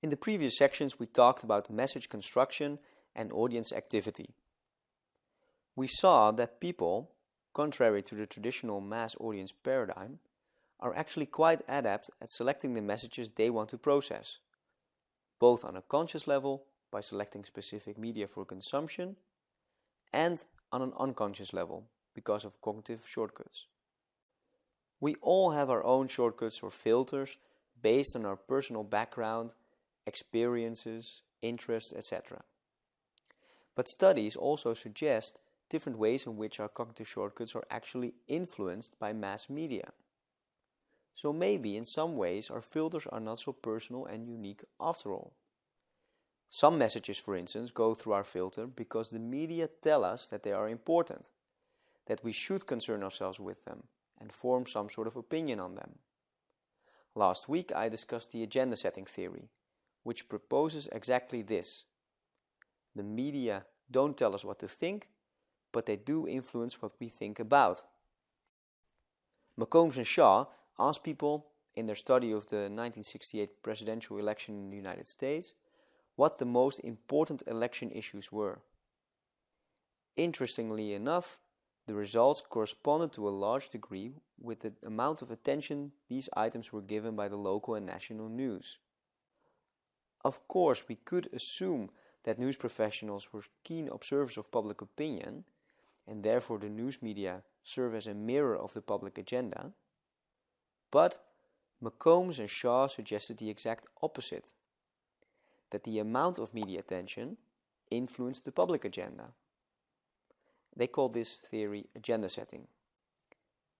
In the previous sections we talked about message construction and audience activity. We saw that people, contrary to the traditional mass audience paradigm, are actually quite adept at selecting the messages they want to process, both on a conscious level by selecting specific media for consumption and on an unconscious level because of cognitive shortcuts. We all have our own shortcuts or filters based on our personal background, experiences, interests, etc. But studies also suggest different ways in which our cognitive shortcuts are actually influenced by mass media. So maybe in some ways our filters are not so personal and unique after all. Some messages, for instance, go through our filter because the media tell us that they are important, that we should concern ourselves with them and form some sort of opinion on them. Last week I discussed the agenda setting theory, which proposes exactly this. The media don't tell us what to think, but they do influence what we think about. McCombs and Shaw asked people in their study of the 1968 presidential election in the United States what the most important election issues were. Interestingly enough, the results corresponded to a large degree with the amount of attention these items were given by the local and national news. Of course, we could assume that news professionals were keen observers of public opinion, and therefore the news media serve as a mirror of the public agenda, but McCombs and Shaw suggested the exact opposite, that the amount of media attention influenced the public agenda. They call this theory agenda setting.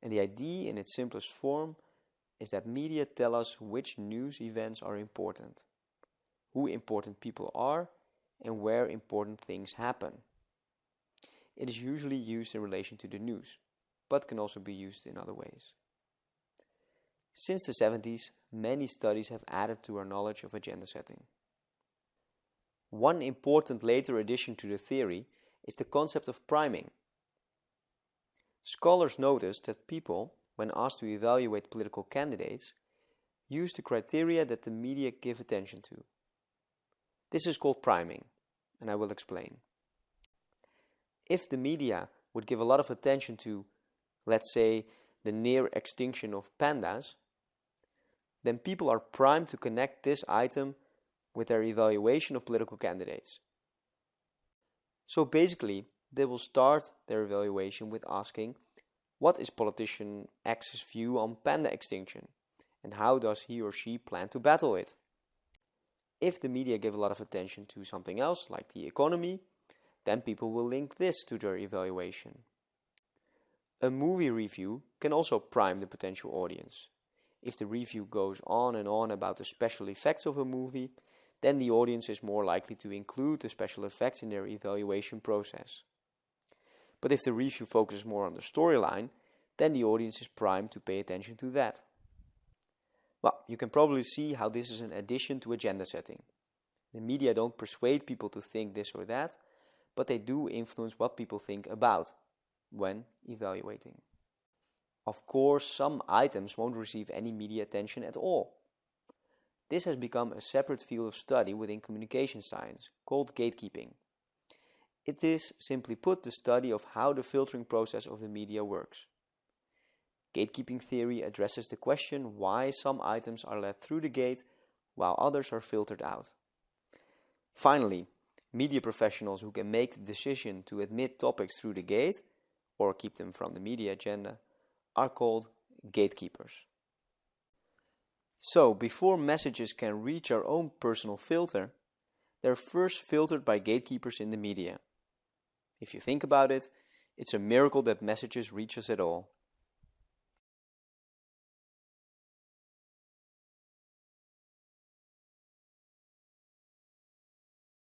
And the idea in its simplest form is that media tell us which news events are important, who important people are, and where important things happen. It is usually used in relation to the news, but can also be used in other ways. Since the 70s, many studies have added to our knowledge of agenda setting. One important later addition to the theory is the concept of priming. Scholars noticed that people, when asked to evaluate political candidates, use the criteria that the media give attention to. This is called priming, and I will explain. If the media would give a lot of attention to, let's say, the near extinction of pandas, then people are primed to connect this item with their evaluation of political candidates. So basically, they will start their evaluation with asking, what is politician X's view on panda extinction? And how does he or she plan to battle it? If the media give a lot of attention to something else, like the economy, then people will link this to their evaluation. A movie review can also prime the potential audience. If the review goes on and on about the special effects of a movie, then the audience is more likely to include the special effects in their evaluation process. But if the review focuses more on the storyline, then the audience is primed to pay attention to that. Well, you can probably see how this is an addition to agenda setting. The media don't persuade people to think this or that, but they do influence what people think about when evaluating. Of course, some items won't receive any media attention at all. This has become a separate field of study within communication science, called gatekeeping. It is, simply put, the study of how the filtering process of the media works. Gatekeeping theory addresses the question why some items are let through the gate while others are filtered out. Finally, media professionals who can make the decision to admit topics through the gate or keep them from the media agenda are called gatekeepers. So, before messages can reach our own personal filter, they're first filtered by gatekeepers in the media. If you think about it, it's a miracle that messages reach us at all.